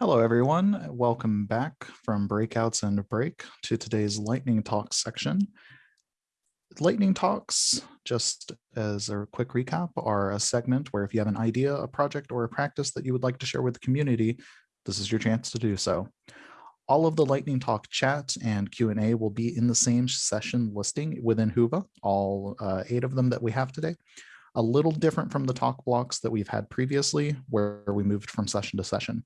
Hello, everyone. Welcome back from breakouts and break to today's lightning talks section. Lightning talks, just as a quick recap, are a segment where if you have an idea, a project, or a practice that you would like to share with the community, this is your chance to do so. All of the lightning talk chat and Q&A will be in the same session listing within Whova, all uh, eight of them that we have today a little different from the talk blocks that we've had previously, where we moved from session to session.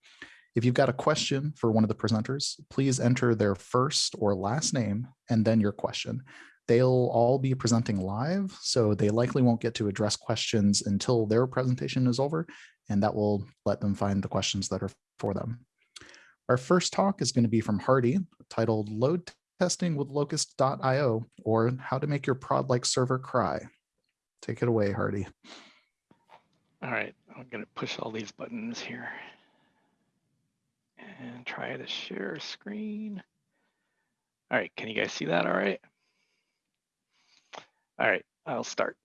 If you've got a question for one of the presenters, please enter their first or last name and then your question. They'll all be presenting live, so they likely won't get to address questions until their presentation is over, and that will let them find the questions that are for them. Our first talk is going to be from Hardy, titled Load Testing with Locust.io, or How to Make Your Prod-like Server Cry. Take it away, Hardy. All right, I'm going to push all these buttons here and try to share screen. All right, can you guys see that all right? All right, I'll start.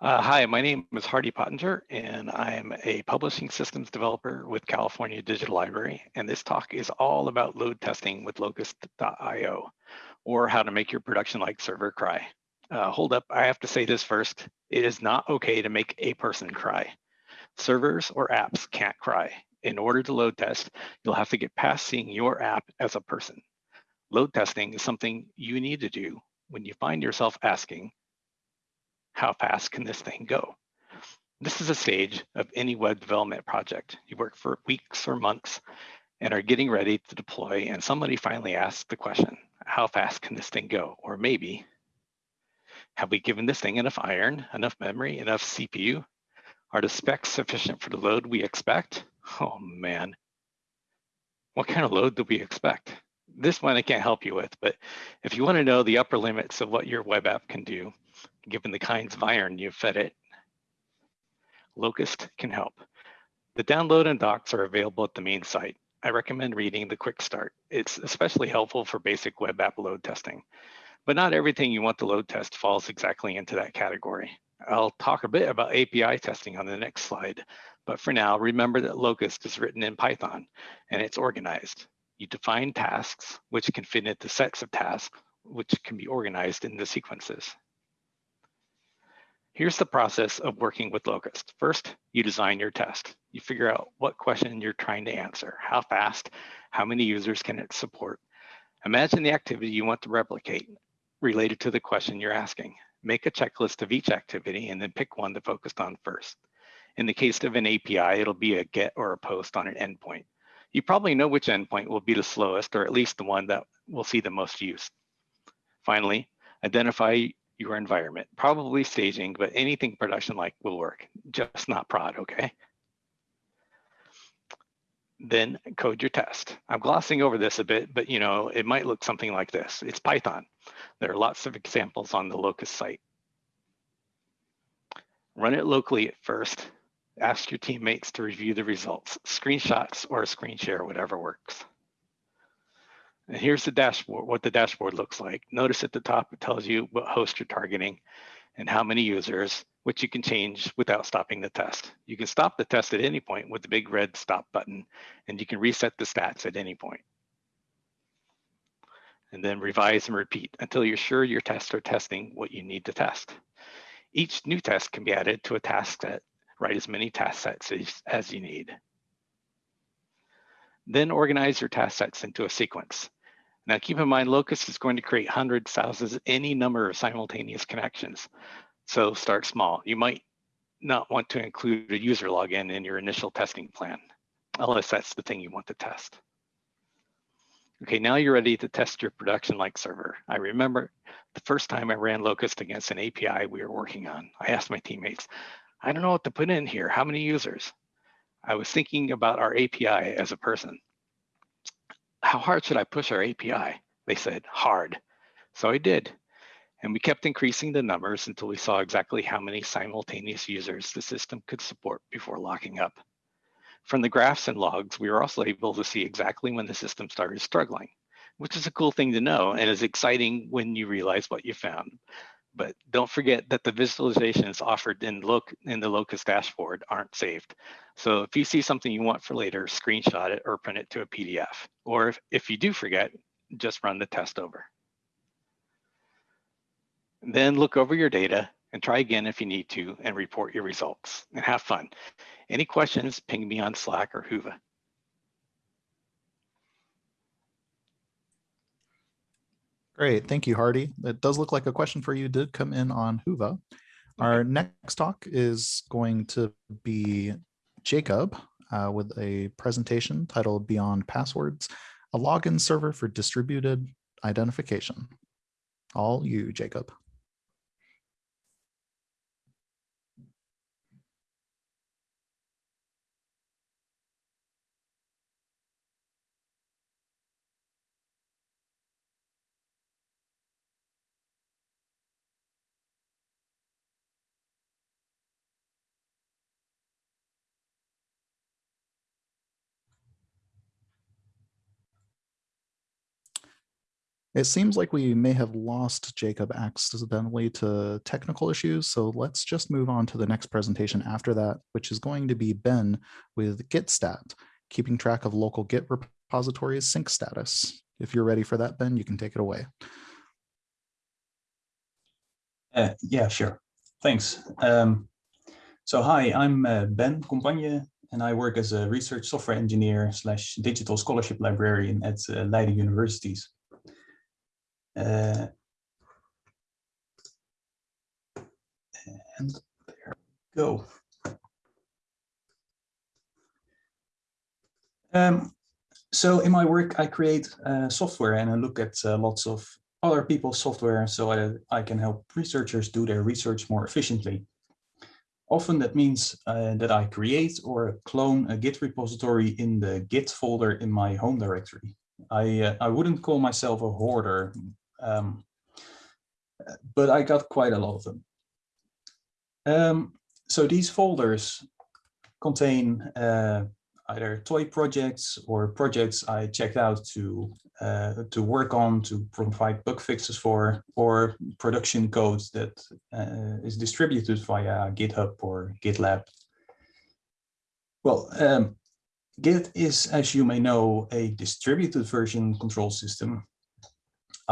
Uh, hi, my name is Hardy Pottinger, and I am a publishing systems developer with California Digital Library. And this talk is all about load testing with locust.io, or how to make your production-like server cry. Uh, hold up, I have to say this first. It is not okay to make a person cry. Servers or apps can't cry in order to load test, you'll have to get past seeing your app as a person. Load testing is something you need to do when you find yourself asking, how fast can this thing go? This is a stage of any web development project. You work for weeks or months and are getting ready to deploy and somebody finally asks the question, how fast can this thing go? Or maybe, have we given this thing enough iron, enough memory, enough CPU? Are the specs sufficient for the load we expect? Oh man, what kind of load do we expect? This one I can't help you with, but if you want to know the upper limits of what your web app can do, given the kinds of iron you've fed it, Locust can help. The download and docs are available at the main site. I recommend reading the quick start. It's especially helpful for basic web app load testing, but not everything you want to load test falls exactly into that category. I'll talk a bit about API testing on the next slide, but for now, remember that Locust is written in Python and it's organized. You define tasks, which can fit into sets of tasks, which can be organized into sequences. Here's the process of working with Locust. First, you design your test. You figure out what question you're trying to answer, how fast, how many users can it support. Imagine the activity you want to replicate related to the question you're asking. Make a checklist of each activity and then pick one to focus on first. In the case of an API, it'll be a get or a post on an endpoint. You probably know which endpoint will be the slowest or at least the one that will see the most use. Finally, identify your environment, probably staging, but anything production-like will work, just not prod, okay? Then code your test. I'm glossing over this a bit, but you know, it might look something like this. It's Python. There are lots of examples on the Locust site. Run it locally at first, Ask your teammates to review the results, screenshots or a screen share, whatever works. And here's the dashboard, what the dashboard looks like. Notice at the top, it tells you what host you're targeting and how many users, which you can change without stopping the test. You can stop the test at any point with the big red stop button, and you can reset the stats at any point. And then revise and repeat until you're sure your tests are testing what you need to test. Each new test can be added to a task set write as many task sets as, as you need. Then organize your task sets into a sequence. Now keep in mind, Locust is going to create hundreds, thousands, any number of simultaneous connections. So start small. You might not want to include a user login in your initial testing plan, unless that's the thing you want to test. Okay, now you're ready to test your production-like server. I remember the first time I ran Locust against an API we were working on. I asked my teammates, I don't know what to put in here. How many users? I was thinking about our API as a person. How hard should I push our API? They said, hard. So I did. And we kept increasing the numbers until we saw exactly how many simultaneous users the system could support before locking up. From the graphs and logs, we were also able to see exactly when the system started struggling, which is a cool thing to know and is exciting when you realize what you found. But don't forget that the visualizations offered in look in the Locust dashboard aren't saved. So if you see something you want for later, screenshot it or print it to a PDF. Or if, if you do forget, just run the test over. Then look over your data and try again if you need to and report your results and have fun. Any questions, ping me on Slack or Whova. Great, thank you, Hardy. It does look like a question for you did come in on Whova. Our next talk is going to be Jacob uh, with a presentation titled Beyond Passwords, a login server for distributed identification. All you, Jacob. It seems like we may have lost Jacob accidentally to technical issues, so let's just move on to the next presentation after that, which is going to be Ben with Gitstat, keeping track of local Git repositories sync status. If you're ready for that, Ben, you can take it away. Uh, yeah, sure. Thanks. Um, so hi, I'm uh, Ben Companjen, and I work as a research software engineer slash digital scholarship librarian at uh, Leiden Universities. Uh, and there we go. Um, so in my work, I create uh, software and I look at uh, lots of other people's software so I, I can help researchers do their research more efficiently. Often that means uh, that I create or clone a Git repository in the Git folder in my home directory. I, uh, I wouldn't call myself a hoarder, um, but I got quite a lot of them. Um, so these folders contain uh, either toy projects or projects I checked out to uh, to work on to provide bug fixes for, or production codes that uh, is distributed via GitHub or GitLab. Well, um, Git is, as you may know, a distributed version control system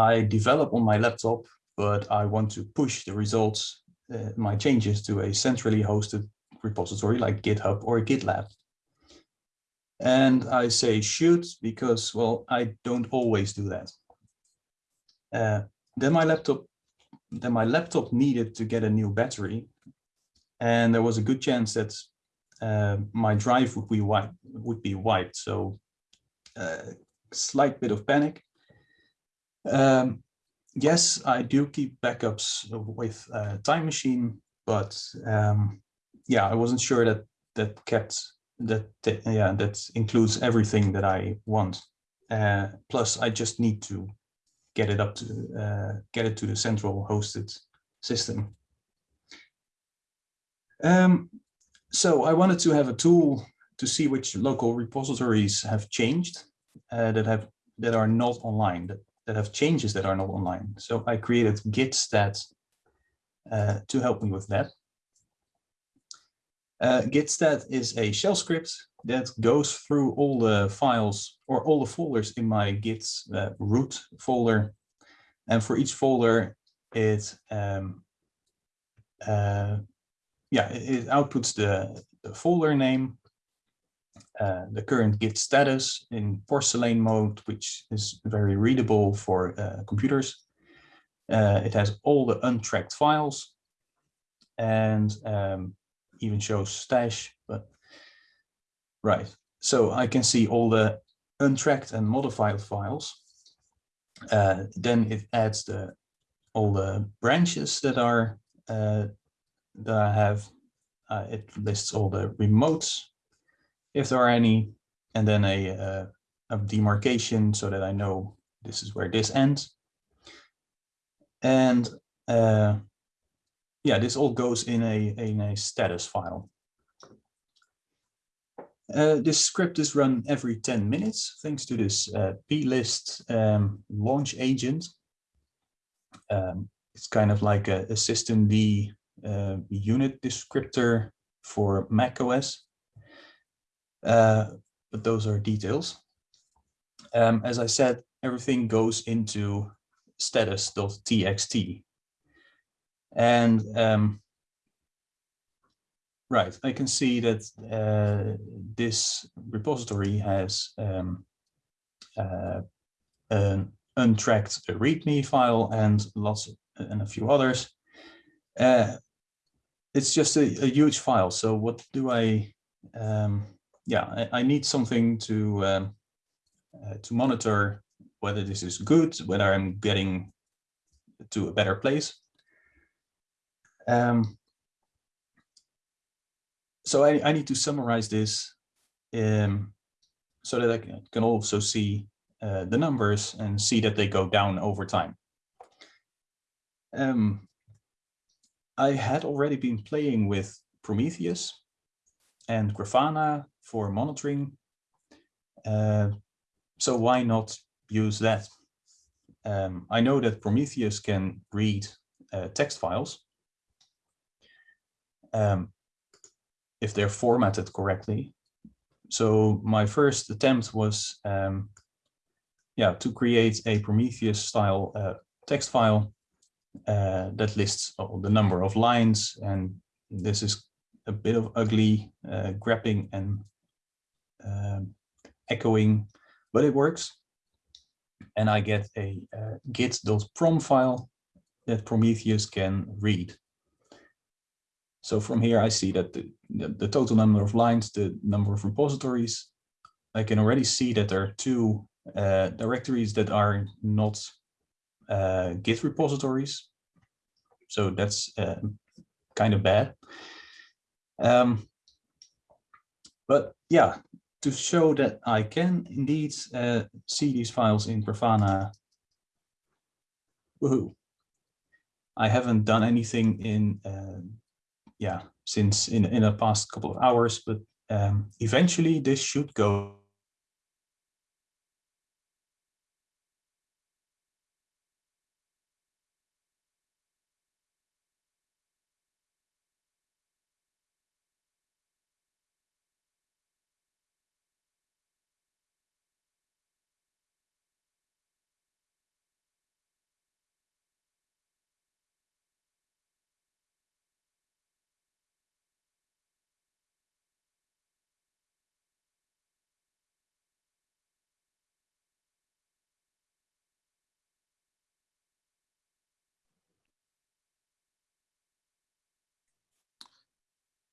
I develop on my laptop, but I want to push the results, uh, my changes to a centrally hosted repository like GitHub or GitLab. And I say should because, well, I don't always do that. Uh, then my laptop, then my laptop needed to get a new battery, and there was a good chance that uh, my drive would be wiped. Would be wiped. So, uh, slight bit of panic. Um, yes, I do keep backups with uh, Time Machine, but um, yeah, I wasn't sure that that kept that, that yeah that includes everything that I want. Uh, plus, I just need to get it up to uh, get it to the central hosted system. Um, so I wanted to have a tool to see which local repositories have changed uh, that have that are not online that that have changes that are not online. So I created gitstat uh, to help me with that. Uh, is a shell script that goes through all the files or all the folders in my git uh, root folder. And for each folder, it um, uh, yeah, it, it outputs the, the folder name uh, the current Git status in porcelain mode, which is very readable for uh, computers. Uh, it has all the untracked files and um, even shows stash, but right. So I can see all the untracked and modified files. Uh, then it adds the all the branches that are uh, that I have. it lists all the remotes if there are any, and then a, uh, a demarcation so that I know this is where this ends. And uh, yeah, this all goes in a, in a status file. Uh, this script is run every 10 minutes thanks to this uh, plist um, launch agent. Um, it's kind of like a, a systemd uh, unit descriptor for Mac OS. Uh, but those are details. Um, as I said, everything goes into status.txt. And um, right, I can see that uh, this repository has um, uh, an untracked README file and lots of, and a few others. Uh, it's just a, a, huge file. So what do I? Um, yeah, I, need something to um, uh, to monitor whether this is good, whether I'm getting to a better place. Um, so I, I need to summarize this um, so that I can, can also see uh, the numbers and see that they go down over time. Um, I had already been playing with Prometheus and Grafana for monitoring. Uh, so why not use that? Um, I know that Prometheus can read uh, text files um, if they're formatted correctly. So my first attempt was um, yeah, to create a Prometheus style uh, text file uh, that lists the number of lines. And this is a bit of ugly uh, grabbing and um, echoing, but it works. And I get a uh, git.prom file that Prometheus can read. So from here, I see that the, the, the, total number of lines, the number of repositories, I can already see that there are two uh, directories that are not uh, Git repositories. So that's uh, kind of bad. Um, but yeah, to show that I can indeed uh, see these files in Grafana, woohoo. I haven't done anything in, uh, yeah, since in, in the past couple of hours, but um, eventually this should go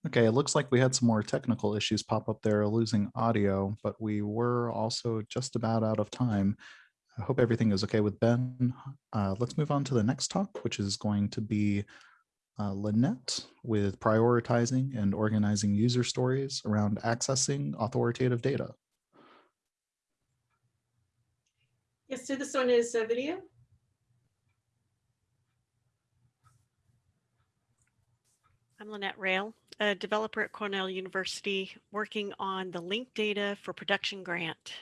Okay, it looks like we had some more technical issues pop up there, losing audio, but we were also just about out of time. I hope everything is okay with Ben. Uh, let's move on to the next talk, which is going to be uh, Lynette with prioritizing and organizing user stories around accessing authoritative data. Yes, so this one is a video. I'm Lynette Rayle, a developer at Cornell University working on the linked data for production grant.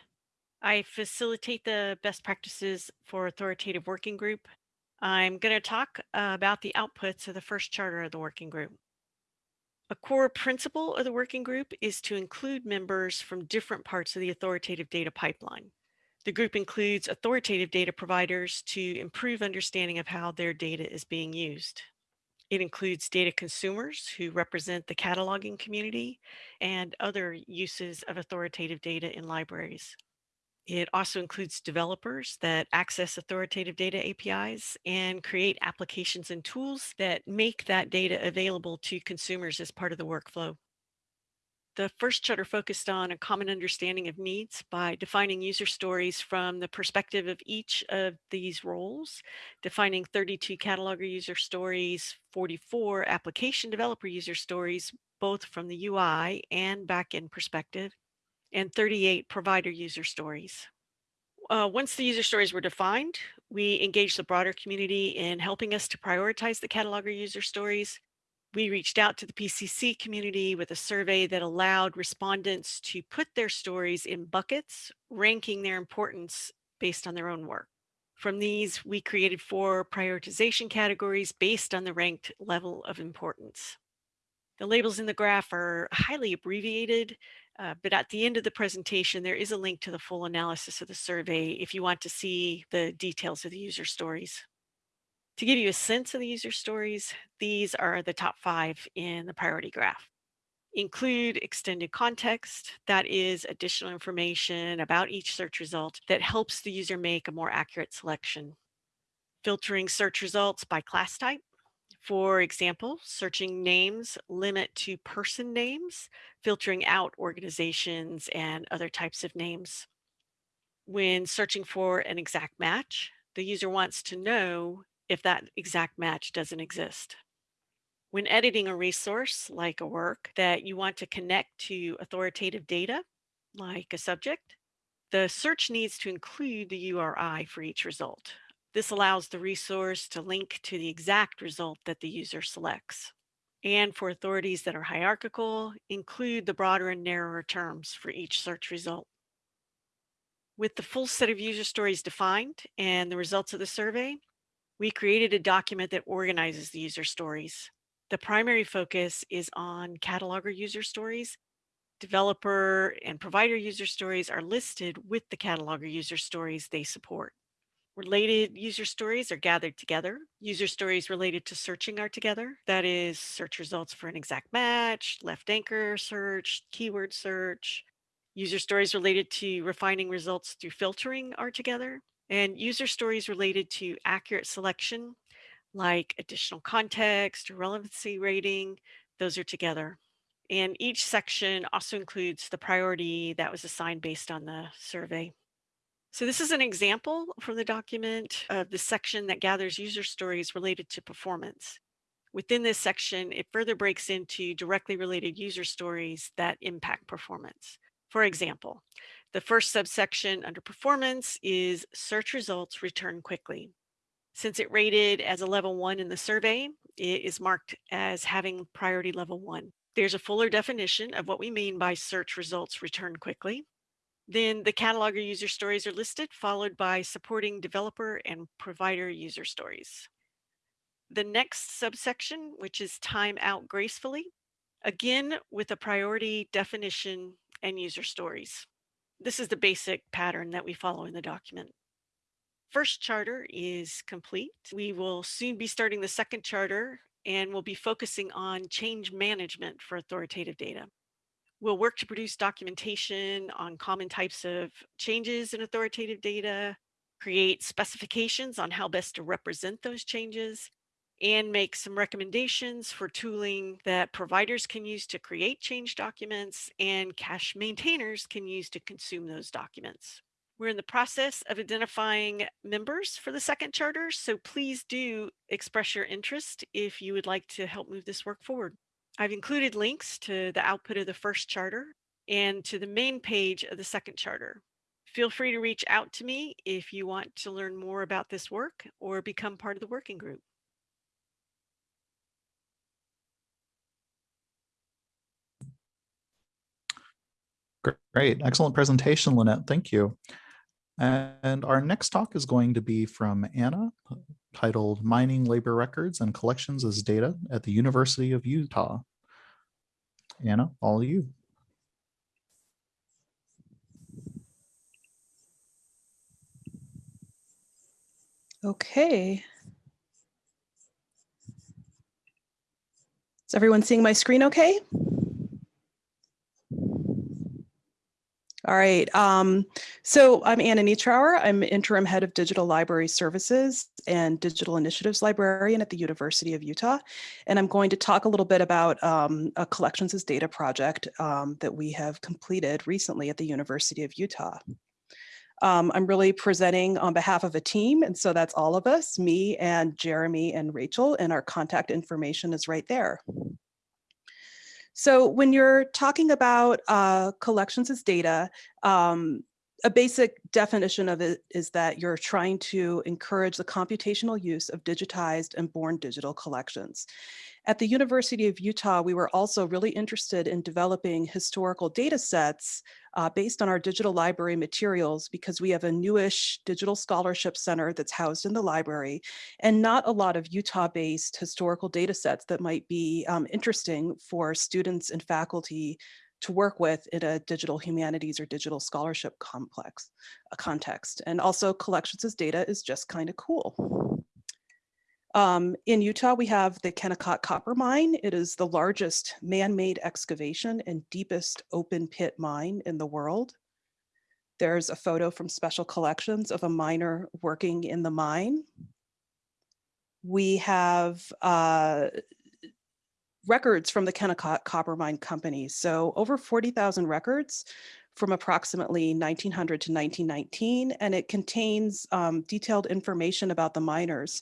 I facilitate the best practices for authoritative working group. I'm going to talk about the outputs of the first charter of the working group. A core principle of the working group is to include members from different parts of the authoritative data pipeline. The group includes authoritative data providers to improve understanding of how their data is being used. It includes data consumers who represent the cataloging community and other uses of authoritative data in libraries. It also includes developers that access authoritative data APIs and create applications and tools that make that data available to consumers as part of the workflow. The first charter focused on a common understanding of needs by defining user stories from the perspective of each of these roles, defining 32 cataloger user stories, 44 application developer user stories, both from the UI and backend perspective, and 38 provider user stories. Uh, once the user stories were defined, we engaged the broader community in helping us to prioritize the cataloger user stories we reached out to the PCC community with a survey that allowed respondents to put their stories in buckets, ranking their importance based on their own work. From these, we created four prioritization categories based on the ranked level of importance. The labels in the graph are highly abbreviated, uh, but at the end of the presentation, there is a link to the full analysis of the survey if you want to see the details of the user stories. To give you a sense of the user stories, these are the top five in the priority graph. Include extended context, that is additional information about each search result that helps the user make a more accurate selection. Filtering search results by class type, for example, searching names limit to person names, filtering out organizations and other types of names. When searching for an exact match, the user wants to know if that exact match doesn't exist. When editing a resource, like a work that you want to connect to authoritative data, like a subject, the search needs to include the URI for each result. This allows the resource to link to the exact result that the user selects. And for authorities that are hierarchical, include the broader and narrower terms for each search result. With the full set of user stories defined and the results of the survey, we created a document that organizes the user stories. The primary focus is on cataloger user stories. Developer and provider user stories are listed with the cataloger user stories they support. Related user stories are gathered together. User stories related to searching are together. That is search results for an exact match, left anchor search, keyword search. User stories related to refining results through filtering are together. And user stories related to accurate selection, like additional context or relevancy rating, those are together. And each section also includes the priority that was assigned based on the survey. So this is an example from the document of the section that gathers user stories related to performance. Within this section, it further breaks into directly related user stories that impact performance. For example, the first subsection under performance is search results return quickly. Since it rated as a level one in the survey, it is marked as having priority level one. There's a fuller definition of what we mean by search results return quickly. Then the cataloger user stories are listed, followed by supporting developer and provider user stories. The next subsection, which is time out gracefully, again with a priority definition and user stories. This is the basic pattern that we follow in the document. First charter is complete. We will soon be starting the second charter and we'll be focusing on change management for authoritative data. We'll work to produce documentation on common types of changes in authoritative data, create specifications on how best to represent those changes, and make some recommendations for tooling that providers can use to create change documents and cache maintainers can use to consume those documents. We're in the process of identifying members for the second charter, so please do express your interest if you would like to help move this work forward. I've included links to the output of the first charter and to the main page of the second charter. Feel free to reach out to me if you want to learn more about this work or become part of the working group. Great, excellent presentation, Lynette. Thank you. And our next talk is going to be from Anna, titled Mining Labor Records and Collections as Data at the University of Utah. Anna, all you. Okay. Is everyone seeing my screen okay? All right. Um, so I'm Anna Neatrour. I'm interim head of digital library services and digital initiatives librarian at the University of Utah. And I'm going to talk a little bit about um, a collections as data project um, that we have completed recently at the University of Utah. Um, I'm really presenting on behalf of a team. And so that's all of us, me and Jeremy and Rachel, and our contact information is right there. So when you're talking about uh, collections as data, um, a basic definition of it is that you're trying to encourage the computational use of digitized and born digital collections. At the University of Utah, we were also really interested in developing historical data sets uh, based on our digital library materials because we have a newish digital scholarship center that's housed in the library and not a lot of Utah-based historical data sets that might be um, interesting for students and faculty to work with in a digital humanities or digital scholarship complex a context. And also collections as data is just kind of cool. Um, in Utah, we have the Kennecott Copper Mine. It is the largest man-made excavation and deepest open pit mine in the world. There's a photo from Special Collections of a miner working in the mine. We have uh, records from the Kennecott Copper Mine Company. So over 40,000 records from approximately 1900 to 1919, and it contains um, detailed information about the miners.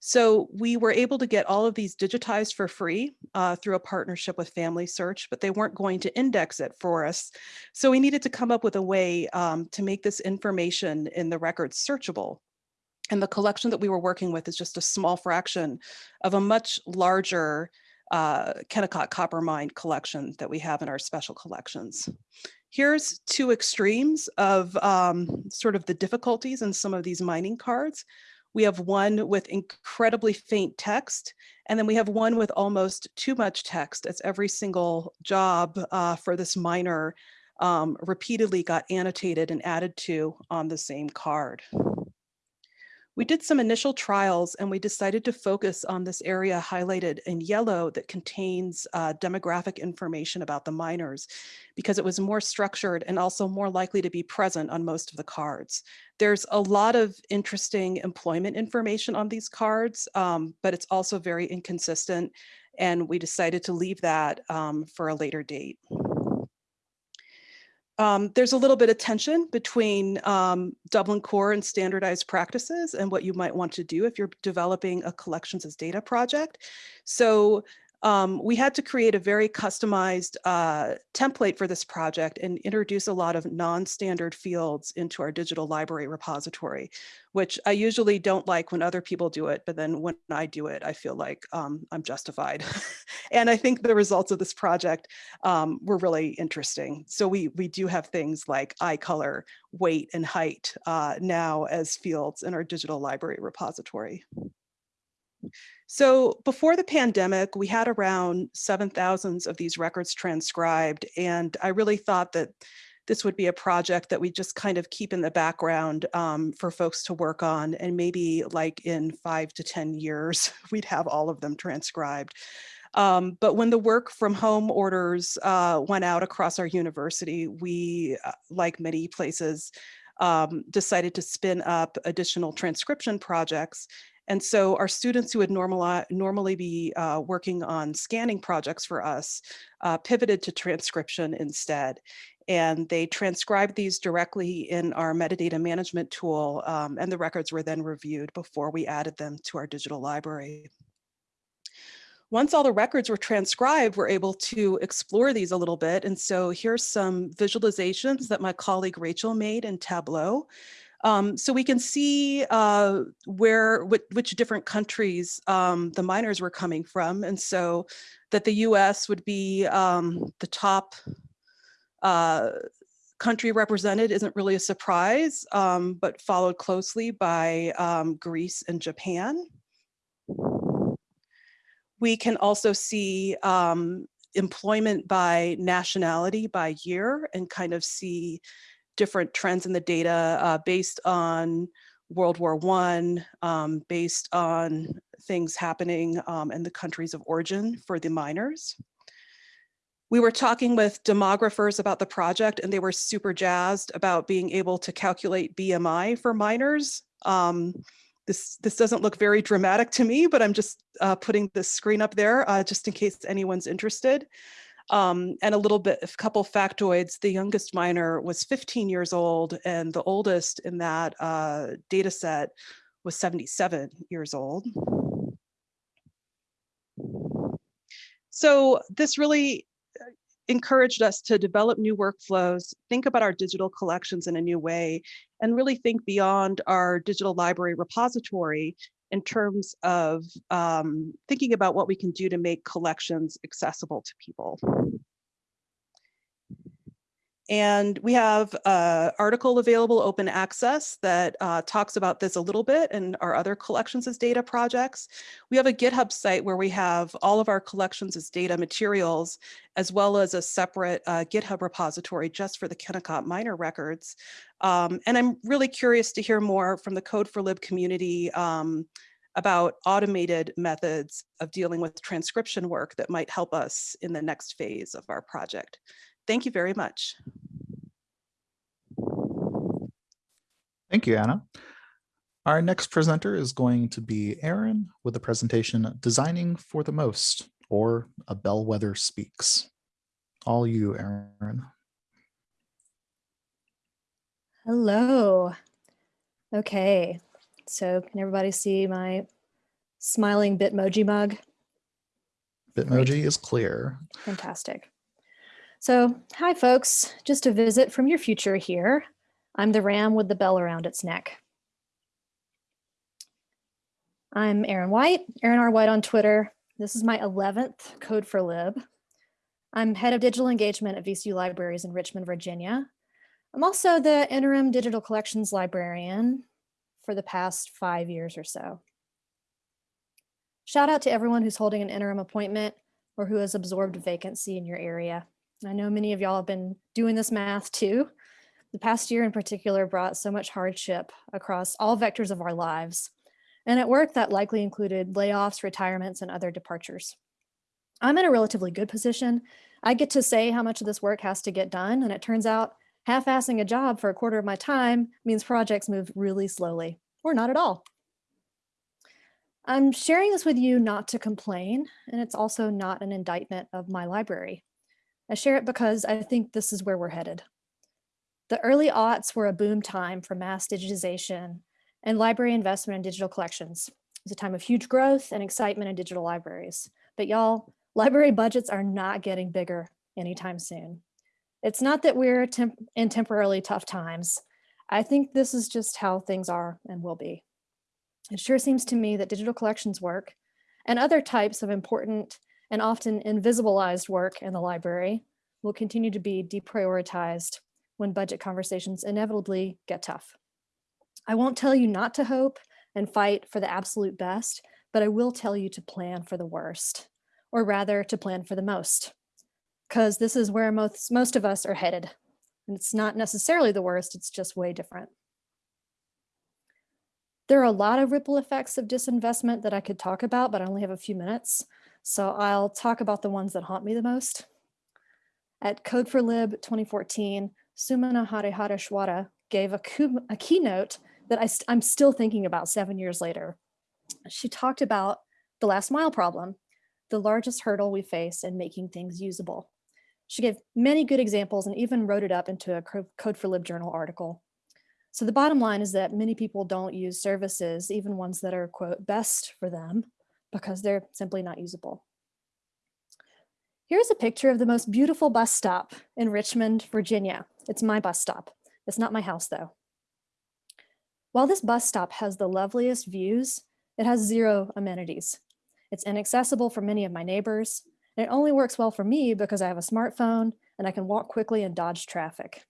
So we were able to get all of these digitized for free uh, through a partnership with Family Search, but they weren't going to index it for us. So we needed to come up with a way um, to make this information in the records searchable. And the collection that we were working with is just a small fraction of a much larger uh, Kennecott copper mine collection that we have in our special collections. Here's two extremes of um, sort of the difficulties in some of these mining cards. We have one with incredibly faint text, and then we have one with almost too much text as every single job uh, for this miner um, repeatedly got annotated and added to on the same card. We did some initial trials and we decided to focus on this area highlighted in yellow that contains uh, demographic information about the miners because it was more structured and also more likely to be present on most of the cards. There's a lot of interesting employment information on these cards, um, but it's also very inconsistent and we decided to leave that um, for a later date. Um, there's a little bit of tension between um, Dublin Core and standardized practices and what you might want to do if you're developing a collections as data project. So um, we had to create a very customized uh, template for this project and introduce a lot of non-standard fields into our digital library repository, which I usually don't like when other people do it, but then when I do it, I feel like um, I'm justified. and I think the results of this project um, were really interesting. So we, we do have things like eye color, weight, and height uh, now as fields in our digital library repository. So before the pandemic, we had around 7,000 of these records transcribed. And I really thought that this would be a project that we just kind of keep in the background um, for folks to work on. And maybe like in five to 10 years, we'd have all of them transcribed. Um, but when the work from home orders uh, went out across our university, we, uh, like many places, um, decided to spin up additional transcription projects and so our students who would normali normally be uh, working on scanning projects for us uh, pivoted to transcription instead. And they transcribed these directly in our metadata management tool um, and the records were then reviewed before we added them to our digital library. Once all the records were transcribed, we're able to explore these a little bit. And so here's some visualizations that my colleague Rachel made in Tableau. Um, so we can see uh, where, which, which, different countries um, the miners were coming from. And so that the US would be um, the top uh, country represented isn't really a surprise, um, but followed closely by um, Greece and Japan. We can also see um, employment by nationality by year and kind of see different trends in the data uh, based on World War One, um, based on things happening um, in the countries of origin for the miners. We were talking with demographers about the project and they were super jazzed about being able to calculate BMI for miners. Um, this, this doesn't look very dramatic to me, but I'm just uh, putting this screen up there uh, just in case anyone's interested. Um, and a little bit, a couple factoids, the youngest miner was 15 years old and the oldest in that uh, data set was 77 years old. So this really encouraged us to develop new workflows, think about our digital collections in a new way, and really think beyond our digital library repository in terms of um, thinking about what we can do to make collections accessible to people. And we have an article available open access that uh, talks about this a little bit and our other collections as data projects. We have a GitHub site where we have all of our collections as data materials, as well as a separate uh, GitHub repository just for the Kennecott miner records. Um, and I'm really curious to hear more from the Code for Lib community um, about automated methods of dealing with transcription work that might help us in the next phase of our project. Thank you very much. Thank you, Anna. Our next presenter is going to be Aaron with a presentation Designing for the Most, or A Bellwether Speaks. All you, Aaron. Hello. Okay, so can everybody see my smiling Bitmoji mug? Bitmoji is clear. Fantastic. So, hi folks, just a visit from your future here. I'm the ram with the bell around its neck. I'm Aaron White, Aaron R. White on Twitter. This is my 11th Code for Lib. I'm head of digital engagement at VCU Libraries in Richmond, Virginia. I'm also the interim digital collections librarian for the past five years or so. Shout out to everyone who's holding an interim appointment or who has absorbed a vacancy in your area. I know many of y'all have been doing this math too. The past year in particular brought so much hardship across all vectors of our lives. And at work that likely included layoffs, retirements, and other departures. I'm in a relatively good position. I get to say how much of this work has to get done. And it turns out half-assing a job for a quarter of my time means projects move really slowly or not at all. I'm sharing this with you not to complain, and it's also not an indictment of my library. I share it because I think this is where we're headed. The early aughts were a boom time for mass digitization and library investment in digital collections. It was a time of huge growth and excitement in digital libraries. But y'all, library budgets are not getting bigger anytime soon. It's not that we're temp in temporarily tough times. I think this is just how things are and will be. It sure seems to me that digital collections work and other types of important and often invisibilized work in the library will continue to be deprioritized when budget conversations inevitably get tough. I won't tell you not to hope and fight for the absolute best, but I will tell you to plan for the worst, or rather to plan for the most, because this is where most, most of us are headed. And it's not necessarily the worst, it's just way different. There are a lot of ripple effects of disinvestment that I could talk about, but I only have a few minutes. So I'll talk about the ones that haunt me the most. At Code for Lib 2014, Sumana Harihareswara gave a, a keynote that I st I'm still thinking about seven years later. She talked about the last mile problem, the largest hurdle we face in making things usable. She gave many good examples and even wrote it up into a Code for Lib journal article. So the bottom line is that many people don't use services, even ones that are, quote, best for them, because they're simply not usable. Here's a picture of the most beautiful bus stop in Richmond, Virginia. It's my bus stop. It's not my house though. While this bus stop has the loveliest views, it has zero amenities. It's inaccessible for many of my neighbors, and it only works well for me because I have a smartphone and I can walk quickly and dodge traffic.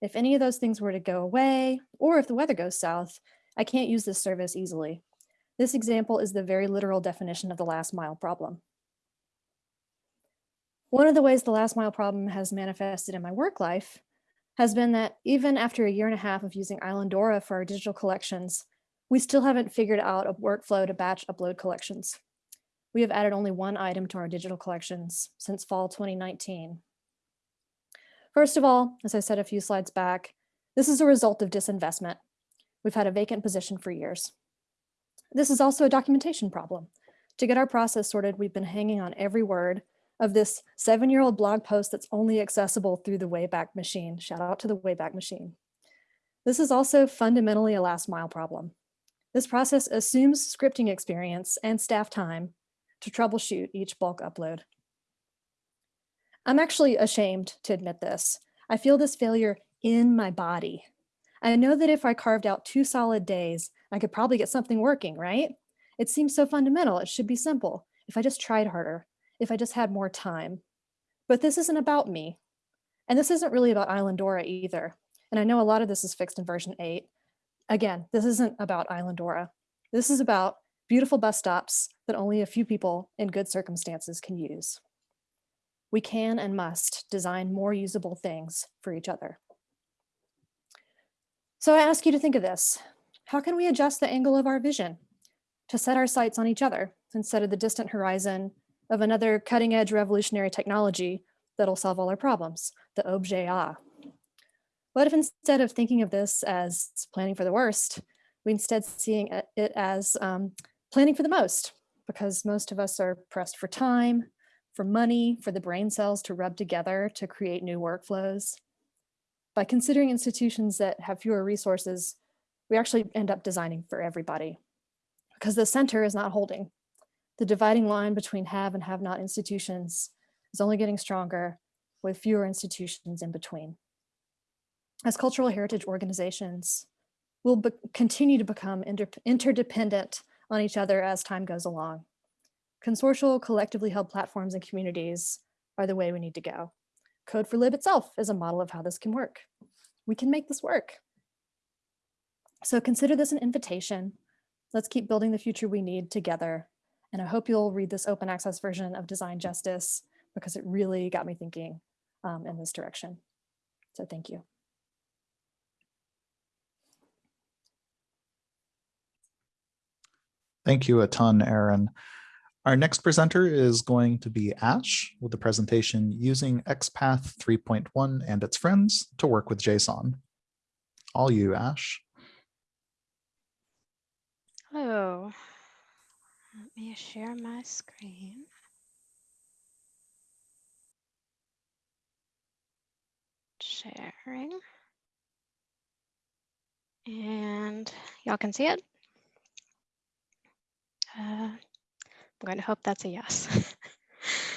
If any of those things were to go away, or if the weather goes south, I can't use this service easily. This example is the very literal definition of the last mile problem. One of the ways the last mile problem has manifested in my work life has been that even after a year and a half of using Islandora for our digital collections, we still haven't figured out a workflow to batch upload collections. We have added only one item to our digital collections since fall 2019. First of all, as I said a few slides back, this is a result of disinvestment. We've had a vacant position for years. This is also a documentation problem. To get our process sorted, we've been hanging on every word of this seven-year-old blog post that's only accessible through the Wayback Machine. Shout out to the Wayback Machine. This is also fundamentally a last mile problem. This process assumes scripting experience and staff time to troubleshoot each bulk upload. I'm actually ashamed to admit this. I feel this failure in my body. I know that if I carved out two solid days, I could probably get something working, right? It seems so fundamental. It should be simple. If I just tried harder, if I just had more time. But this isn't about me. And this isn't really about Islandora either. And I know a lot of this is fixed in version 8. Again, this isn't about Islandora. This is about beautiful bus stops that only a few people in good circumstances can use. We can and must design more usable things for each other. So I ask you to think of this. How can we adjust the angle of our vision to set our sights on each other instead of the distant horizon of another cutting edge revolutionary technology that'll solve all our problems, the objet A. What if instead of thinking of this as planning for the worst, we instead seeing it as um, planning for the most, because most of us are pressed for time, for money, for the brain cells to rub together to create new workflows. By considering institutions that have fewer resources, we actually end up designing for everybody because the center is not holding. The dividing line between have and have not institutions is only getting stronger with fewer institutions in between. As cultural heritage organizations, we'll continue to become inter interdependent on each other as time goes along. Consortial, collectively held platforms and communities are the way we need to go. Code4Lib itself is a model of how this can work. We can make this work. So consider this an invitation. Let's keep building the future we need together. And I hope you'll read this open access version of Design Justice because it really got me thinking um, in this direction. So thank you. Thank you a ton, Aaron. Our next presenter is going to be Ash with the presentation using XPath 3.1 and its friends to work with JSON. All you, Ash. Hello. Let me share my screen. Sharing. And y'all can see it. Uh, I'm going to hope that's a yes.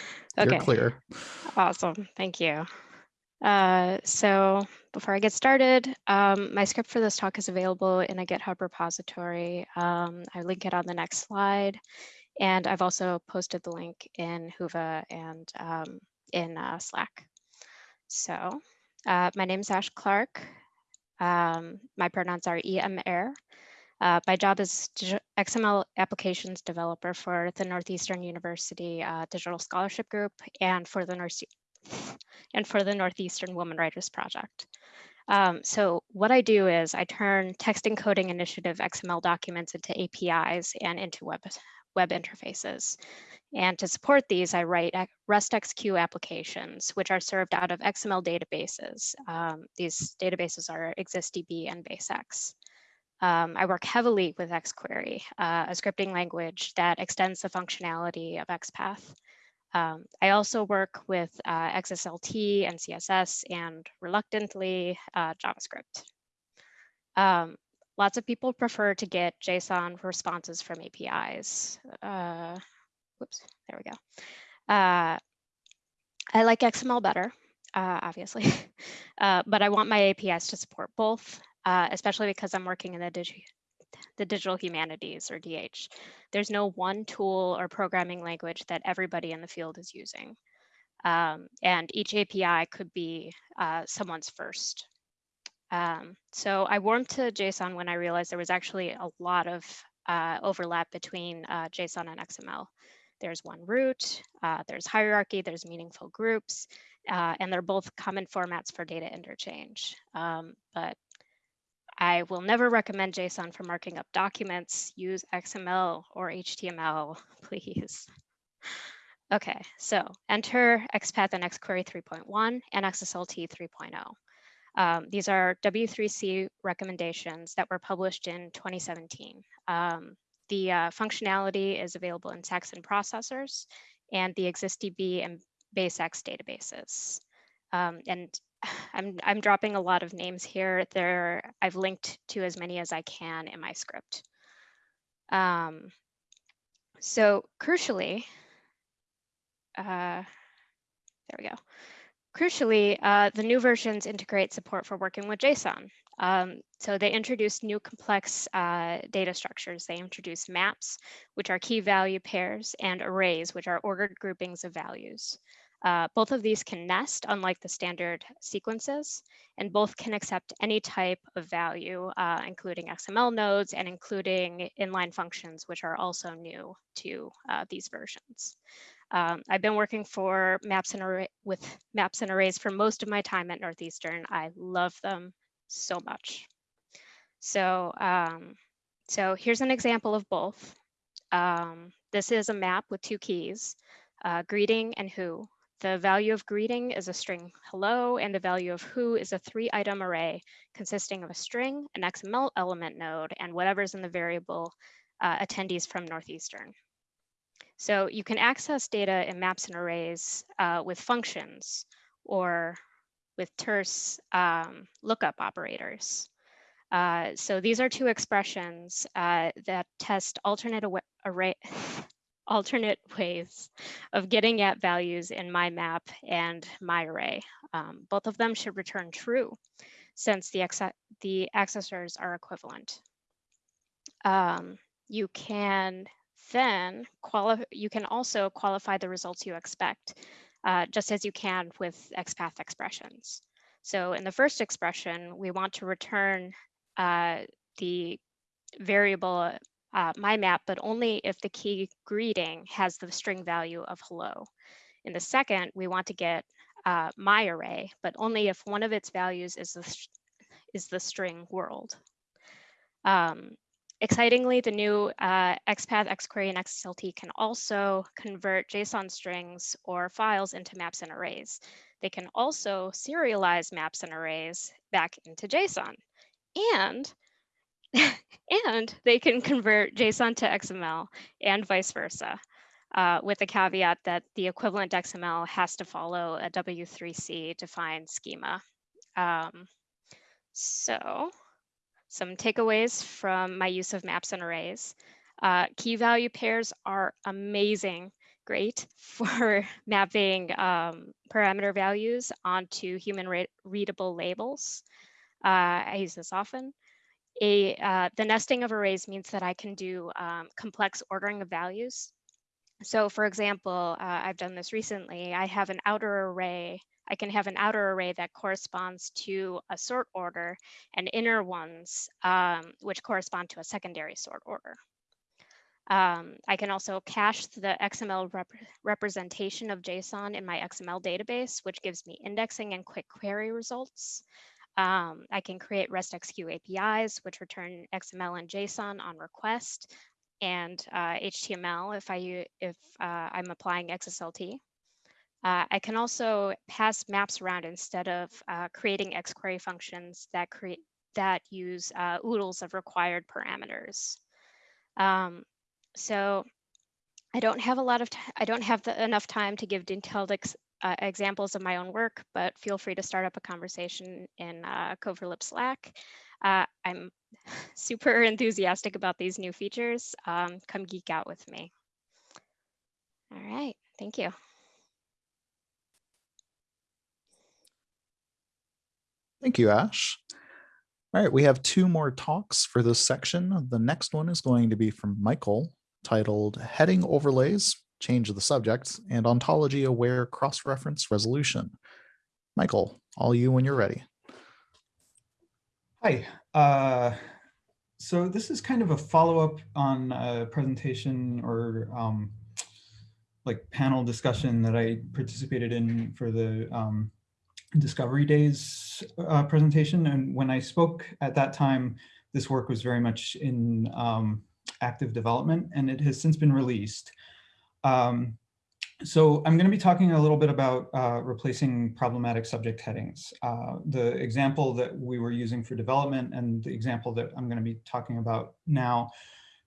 You're okay, clear. awesome. Thank you. Uh, so before I get started, um, my script for this talk is available in a GitHub repository. Um, I link it on the next slide. And I've also posted the link in Whova and um, in uh, Slack. So uh, my name is Ash Clark. Um, my pronouns are EMR. Uh, my job is XML applications developer for the Northeastern University uh, Digital Scholarship Group and for the and for the Northeastern Women Writers Project. Um, so what I do is I turn text encoding initiative XML documents into APIs and into web, web interfaces. And to support these, I write RESTXQ applications, which are served out of XML databases. Um, these databases are ExistDB and BaseX. Um, I work heavily with XQuery, uh, a scripting language that extends the functionality of XPath. Um, I also work with uh, XSLT and CSS and reluctantly uh, JavaScript. Um, lots of people prefer to get JSON responses from APIs. Uh, whoops, there we go. Uh, I like XML better, uh, obviously, uh, but I want my APIs to support both uh, especially because I'm working in the, digi the digital humanities or DH. There's no one tool or programming language that everybody in the field is using. Um, and each API could be uh, someone's first. Um, so I warmed to JSON when I realized there was actually a lot of uh, overlap between uh, JSON and XML. There's one root, uh, there's hierarchy, there's meaningful groups, uh, and they're both common formats for data interchange. Um, but I will never recommend JSON for marking up documents. Use XML or HTML, please. Okay, so enter XPath and XQuery 3.1 and XSLT 3.0. Um, these are W3C recommendations that were published in 2017. Um, the uh, functionality is available in Saxon processors and the ExistDB and BaseX databases. Um, and I'm, I'm dropping a lot of names here. There, I've linked to as many as I can in my script. Um, so crucially, uh, there we go. Crucially, uh, the new versions integrate support for working with JSON. Um, so they introduce new complex uh, data structures. They introduce maps, which are key value pairs, and arrays, which are ordered groupings of values. Uh, both of these can nest, unlike the standard sequences, and both can accept any type of value, uh, including XML nodes and including inline functions, which are also new to uh, these versions. Um, I've been working for maps and array with maps and arrays for most of my time at Northeastern. I love them so much. So, um, so here's an example of both. Um, this is a map with two keys, uh, greeting and who. The value of greeting is a string hello, and the value of who is a three item array consisting of a string, an XML element node, and whatever's in the variable uh, attendees from Northeastern. So you can access data in maps and arrays uh, with functions or with terse um, lookup operators. Uh, so these are two expressions uh, that test alternate array alternate ways of getting at values in my map and my array. Um, both of them should return true since the, the accessors are equivalent. Um, you can then qualify, you can also qualify the results you expect, uh, just as you can with XPath expressions. So in the first expression, we want to return uh, the variable uh, my map, but only if the key greeting has the string value of hello. In the second, we want to get uh, my array, but only if one of its values is the, is the string world. Um, excitingly, the new uh, XPath, XQuery, and XSLT can also convert JSON strings or files into maps and arrays. They can also serialize maps and arrays back into JSON. And and they can convert JSON to XML and vice versa, uh, with the caveat that the equivalent XML has to follow a W3C defined schema. Um, so some takeaways from my use of maps and arrays. Uh, key value pairs are amazing, great for mapping um, parameter values onto human readable labels. Uh, I use this often a uh, the nesting of arrays means that I can do um, complex ordering of values. So for example, uh, I've done this recently. I have an outer array. I can have an outer array that corresponds to a sort order and inner ones um, which correspond to a secondary sort order. Um, I can also cache the XML rep representation of JSON in my XML database, which gives me indexing and quick query results. Um, I can create RESTXQ APIs, which return XML and JSON on request, and uh, HTML if, I, if uh, I'm applying XSLT. Uh, I can also pass maps around instead of uh, creating XQuery functions that create that use uh, oodles of required parameters. Um, so I don't have a lot of, I don't have the, enough time to give detailed uh, examples of my own work, but feel free to start up a conversation in uh, Code4Lib Slack. Uh, I'm super enthusiastic about these new features. Um, come geek out with me. All right, thank you. Thank you, Ash. All right, we have two more talks for this section. The next one is going to be from Michael titled Heading Overlays change the subject, and ontology-aware cross-reference resolution. Michael, all you when you're ready. Hi. Uh, so this is kind of a follow-up on a presentation or um, like panel discussion that I participated in for the um, Discovery Days uh, presentation. And when I spoke at that time, this work was very much in um, active development and it has since been released. Um, so I'm going to be talking a little bit about uh, replacing problematic subject headings. Uh, the example that we were using for development and the example that I'm going to be talking about now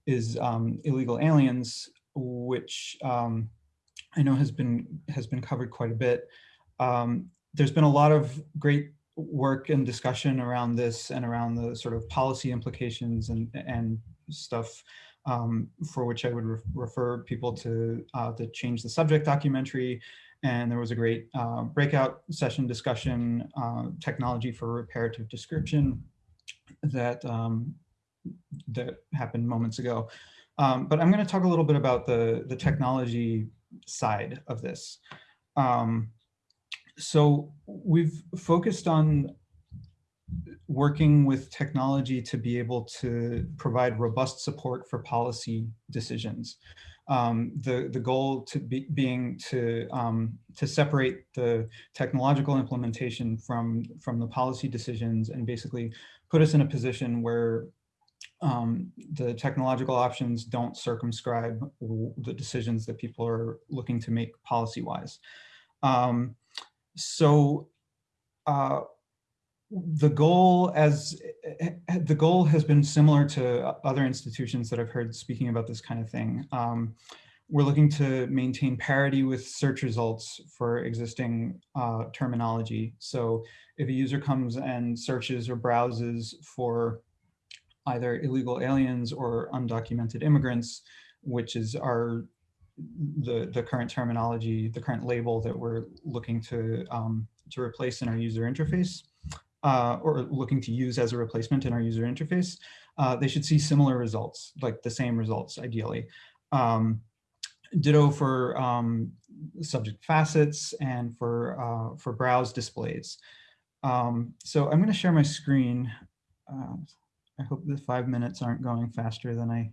is um, illegal aliens, which um, I know has been has been covered quite a bit. Um, there's been a lot of great work and discussion around this and around the sort of policy implications and and stuff um, for which I would re refer people to uh, the Change the Subject documentary And there was a great uh, breakout session discussion, uh, technology for reparative description that, um, that happened moments ago. Um, but I'm going to talk a little bit about the, the technology side of this. Um, so we've focused on working with technology to be able to provide robust support for policy decisions. Um, the, the goal to be, being to, um, to separate the technological implementation from, from the policy decisions and basically put us in a position where um, the technological options don't circumscribe the decisions that people are looking to make policy-wise. Um, so uh, the goal as the goal has been similar to other institutions that I've heard speaking about this kind of thing. Um, we're looking to maintain parity with search results for existing uh, terminology. So if a user comes and searches or browses for either illegal aliens or undocumented immigrants, which is our the the current terminology, the current label that we're looking to um, to replace in our user interface uh, or looking to use as a replacement in our user interface, uh, they should see similar results, like the same results ideally. Um, ditto for um, subject facets and for, uh, for browse displays. Um, so I'm going to share my screen. Uh, I hope the five minutes aren't going faster than I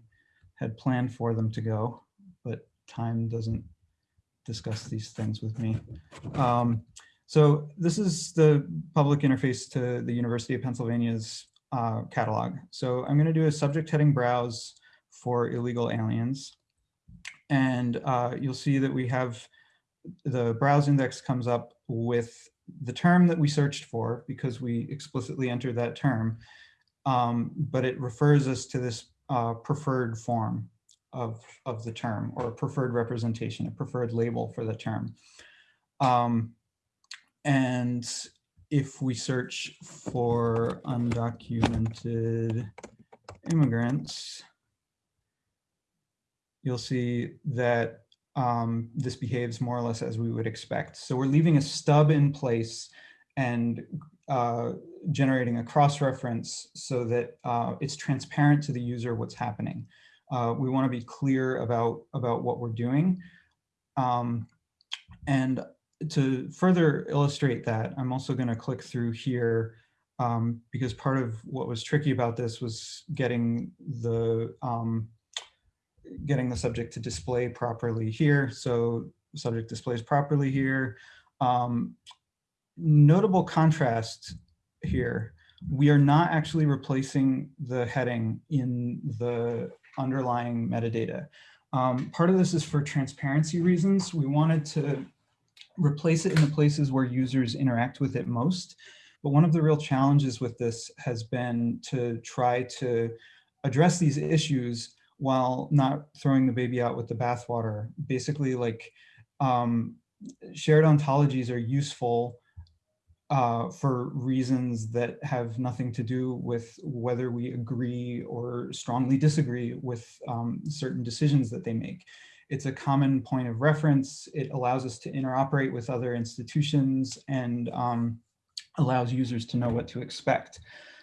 had planned for them to go, but time doesn't discuss these things with me. Um, so this is the public interface to the University of Pennsylvania's uh, catalog. So I'm going to do a subject heading browse for illegal aliens. And uh, you'll see that we have the browse index comes up with the term that we searched for because we explicitly entered that term. Um, but it refers us to this uh, preferred form of, of the term or a preferred representation, a preferred label for the term. Um, and if we search for undocumented immigrants, you'll see that um, this behaves more or less as we would expect. So we're leaving a stub in place and uh, generating a cross-reference so that uh, it's transparent to the user what's happening. Uh, we want to be clear about, about what we're doing. Um, and to further illustrate that, I'm also going to click through here um, because part of what was tricky about this was getting the um, getting the subject to display properly here. So subject displays properly here. Um, notable contrast here. We are not actually replacing the heading in the underlying metadata. Um, part of this is for transparency reasons. We wanted to replace it in the places where users interact with it most. But one of the real challenges with this has been to try to address these issues while not throwing the baby out with the bathwater. Basically, like um, shared ontologies are useful uh, for reasons that have nothing to do with whether we agree or strongly disagree with um, certain decisions that they make. It's a common point of reference. It allows us to interoperate with other institutions and um, allows users to know what to expect.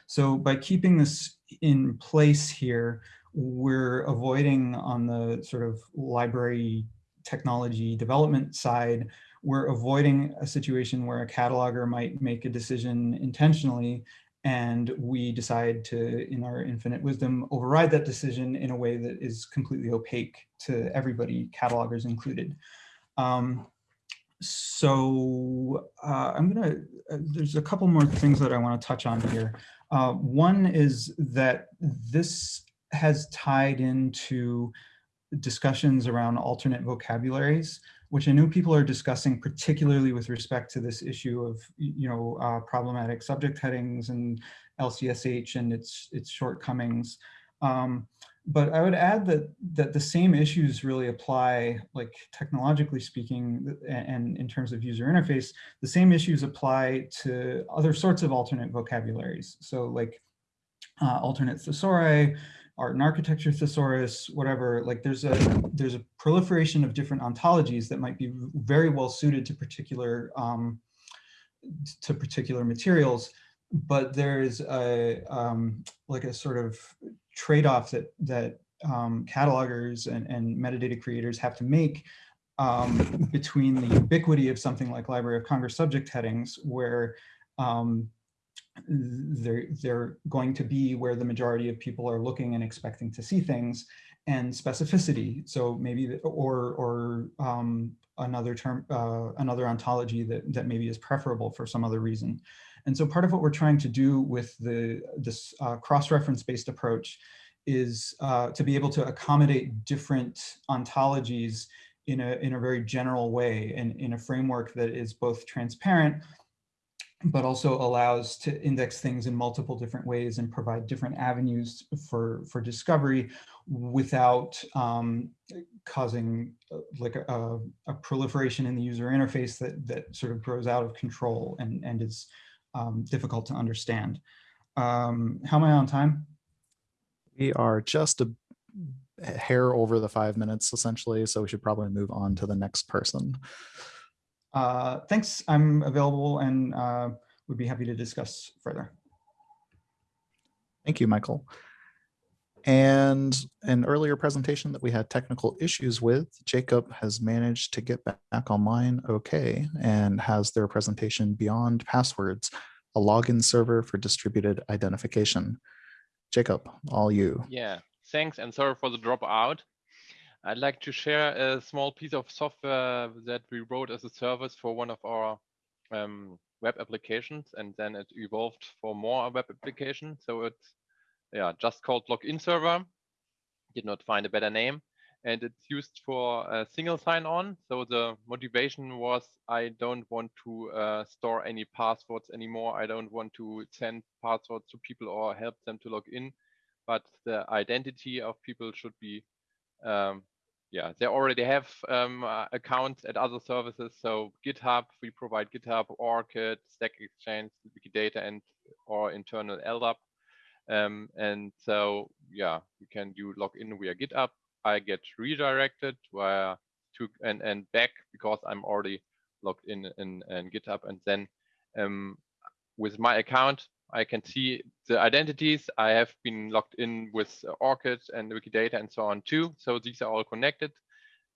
So by keeping this in place here, we're avoiding on the sort of library technology development side, we're avoiding a situation where a cataloger might make a decision intentionally and we decide to, in our infinite wisdom, override that decision in a way that is completely opaque to everybody, catalogers included. Um, so uh, I'm gonna, uh, there's a couple more things that I wanna touch on here. Uh, one is that this has tied into discussions around alternate vocabularies which I know people are discussing, particularly with respect to this issue of, you know, uh, problematic subject headings and LCSH and its its shortcomings. Um, but I would add that that the same issues really apply, like technologically speaking, and in terms of user interface, the same issues apply to other sorts of alternate vocabularies. So like uh, alternate thesauri, art and architecture thesaurus, whatever, like there's a there's a proliferation of different ontologies that might be very well suited to particular um, to particular materials, but there's a um, like a sort of trade-off that that um, catalogers and, and metadata creators have to make um, between the ubiquity of something like Library of Congress subject headings, where um, they're, they're going to be where the majority of people are looking and expecting to see things and specificity. So maybe, or, or um, another term, uh, another ontology that, that maybe is preferable for some other reason. And so part of what we're trying to do with the, this uh, cross-reference based approach is uh, to be able to accommodate different ontologies in a, in a very general way and in a framework that is both transparent but also allows to index things in multiple different ways and provide different avenues for, for discovery without um, causing uh, like a, a, proliferation in the user interface that, that sort of grows out of control and, and is um, difficult to understand. Um, how am I on time? We are just a hair over the five minutes essentially, so we should probably move on to the next person. Uh, thanks. I'm available and uh, would be happy to discuss further. Thank you, Michael. And an earlier presentation that we had technical issues with, Jacob has managed to get back online okay and has their presentation Beyond Passwords, a login server for distributed identification. Jacob, all you. Yeah, thanks and sorry for the dropout. I'd like to share a small piece of software that we wrote as a service for one of our um, web applications, and then it evolved for more web applications. So it's yeah just called login server. Did not find a better name, and it's used for a single sign-on. So the motivation was I don't want to uh, store any passwords anymore. I don't want to send passwords to people or help them to log in, but the identity of people should be um, yeah, they already have um, uh, accounts at other services. So GitHub, we provide GitHub, ORCID, Stack Exchange, Wikidata, and or internal LDAP. Um, and so, yeah, we can do login via GitHub. I get redirected via to and and back because I'm already logged in in, in GitHub, and then um, with my account, I can see the identities. I have been logged in with ORCID and Wikidata and so on too. So these are all connected.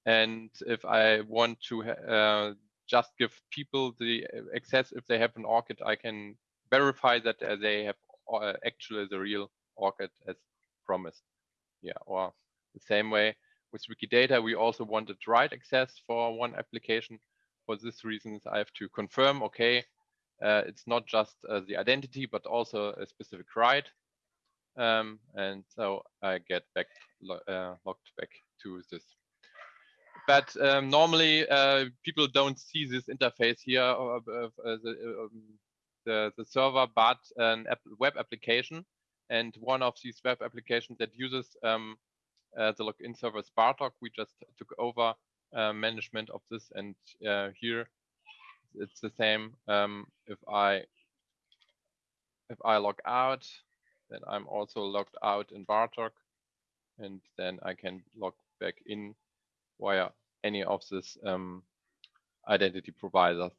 And if I want to uh, just give people the access, if they have an ORCID, I can verify that uh, they have uh, actually the real ORCID as promised. Yeah, or the same way with Wikidata, we also wanted write access for one application. For this reasons, I have to confirm, okay, uh, it's not just uh, the identity, but also a specific right. Um, and so I get back uh, logged back to this. But um, normally uh, people don't see this interface here of, of the, um, the, the, server, but an app web application. And one of these web applications that uses um, uh, the login server is BARTOC. We just took over uh, management of this, and here it's the same. Um, if I if I log out, then I'm also logged out in BARTOC, and then I can log back in via any of this um, identity providers.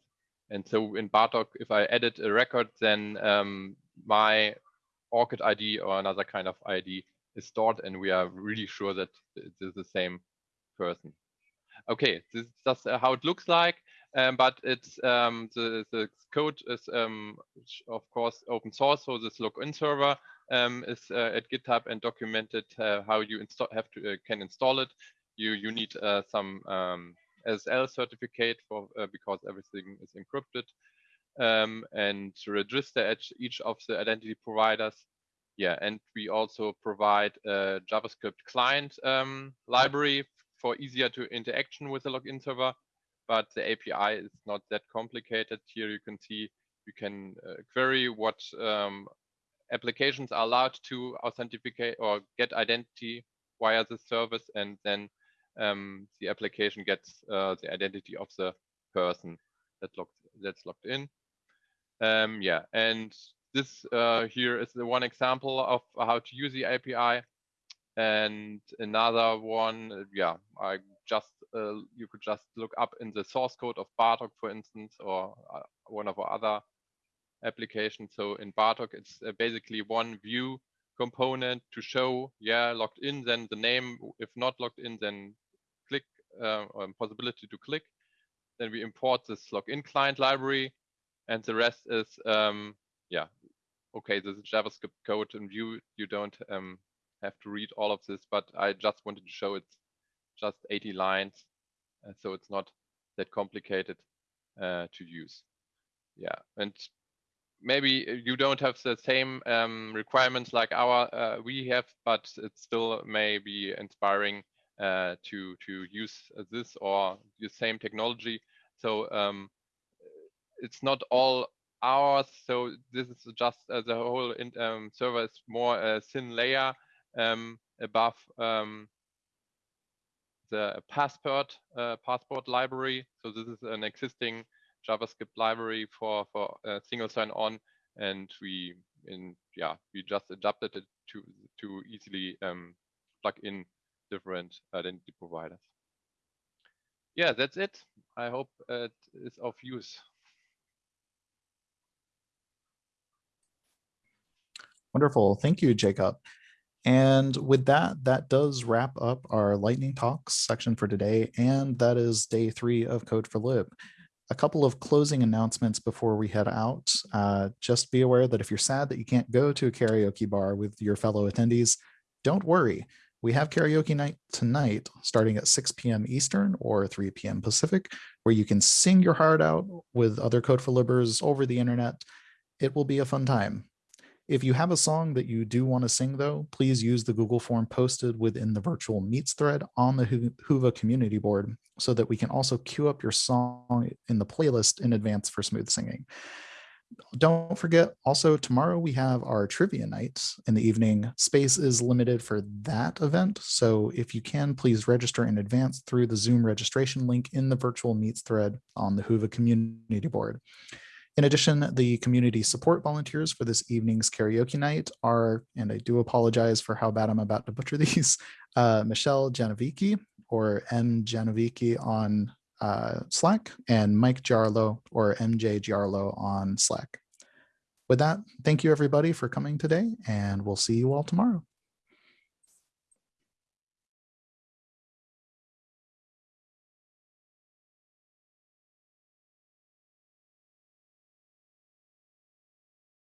And so in BARTOC, if I edit a record, then um, my ORCID ID or another kind of ID is stored, and we are really sure that it is the same person. Okay, this is just how it looks like. Um, but it's um, the, the code is um, of course open source. So this login server um, is uh, at GitHub and documented uh, how you have to uh, can install it. You you need uh, some um, SSL certificate for uh, because everything is encrypted um, and register each of the identity providers. Yeah, and we also provide a JavaScript client library for easier to interaction with the login server but the API is not that complicated. Here you can see you can uh, query what um, applications are allowed to authenticate or get identity via the service, and then um, the application gets uh, the identity of the person that logged, that's in. Um, yeah, and this uh, here is the one example of how to use the API. And another one, yeah, I just uh, you could just look up in the source code of BARTOC, for instance, or uh, one of our other applications. So in BARTOC, it's uh, basically one view component to show, yeah, logged in, then the name. If not logged in, then click uh, or possibility to click. Then we import this login client library, and the rest is, um, yeah, okay, this is JavaScript code in Vue. You don't um, have to read all of this, but I just wanted to show it's just 80 lines, uh, so it's not that complicated uh, to use. Yeah, and maybe you don't have the same um, requirements like our uh, we have, but it still may be inspiring uh, to to use this or the same technology. So um, it's not all ours. So this is just uh, the whole in, um, server is more a thin layer um, above um, the passport uh, passport library. So this is an existing JavaScript library for for uh, single sign-on, and we in yeah we just adapted it to to easily um, plug in different identity providers. Yeah, that's it. I hope it is of use. Wonderful. Thank you, Jacob. And with that, that does wrap up our lightning talks section for today. And that is day three of Code4Lib. A couple of closing announcements before we head out. Uh, just be aware that if you're sad that you can't go to a karaoke bar with your fellow attendees, don't worry. We have karaoke night tonight starting at 6 p.m. Eastern or 3 p.m. Pacific, where you can sing your heart out with other Code4Libbers over the internet. It will be a fun time. If you have a song that you do want to sing, though, please use the Google form posted within the virtual meets thread on the Whova community board so that we can also queue up your song in the playlist in advance for smooth singing. Don't forget, also tomorrow we have our trivia night in the evening. Space is limited for that event. So if you can, please register in advance through the Zoom registration link in the virtual meets thread on the Whova community board. In addition, the community support volunteers for this evening's karaoke night are, and I do apologize for how bad I'm about to butcher these, uh, Michelle Janovici or M Janovici on uh, Slack and Mike Jarlo or MJ Jarlo on Slack. With that, thank you everybody for coming today and we'll see you all tomorrow.